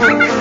Oops!